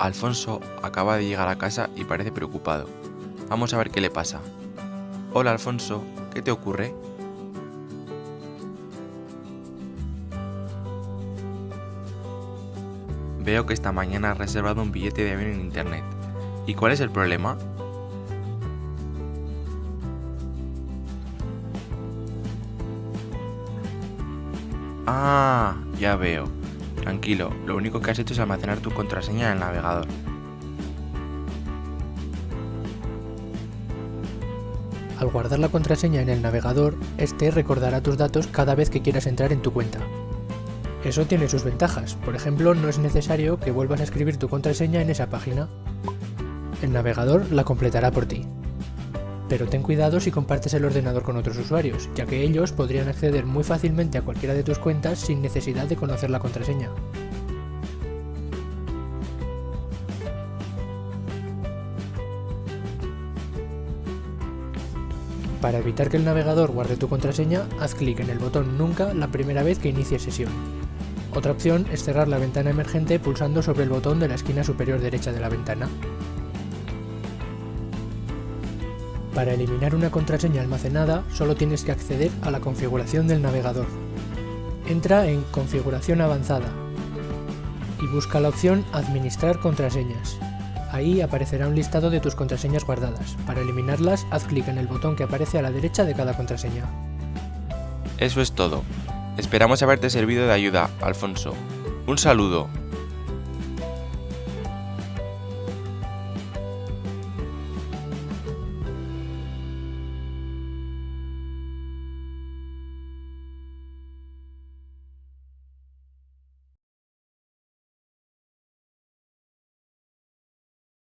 Alfonso acaba de llegar a casa y parece preocupado. Vamos a ver qué le pasa. Hola Alfonso, ¿qué te ocurre? Veo que esta mañana has reservado un billete de avión en internet. ¿Y cuál es el problema? Ah, ya veo. Tranquilo, lo único que has hecho es almacenar tu contraseña en el navegador. Al guardar la contraseña en el navegador, este recordará tus datos cada vez que quieras entrar en tu cuenta. Eso tiene sus ventajas, por ejemplo no es necesario que vuelvas a escribir tu contraseña en esa página. El navegador la completará por ti. Pero ten cuidado si compartes el ordenador con otros usuarios, ya que ellos podrían acceder muy fácilmente a cualquiera de tus cuentas sin necesidad de conocer la contraseña. Para evitar que el navegador guarde tu contraseña, haz clic en el botón Nunca la primera vez que inicies sesión. Otra opción es cerrar la ventana emergente pulsando sobre el botón de la esquina superior derecha de la ventana. Para eliminar una contraseña almacenada, solo tienes que acceder a la configuración del navegador. Entra en Configuración avanzada y busca la opción Administrar contraseñas. Ahí aparecerá un listado de tus contraseñas guardadas. Para eliminarlas, haz clic en el botón que aparece a la derecha de cada contraseña. Eso es todo. Esperamos haberte servido de ayuda, Alfonso. Un saludo.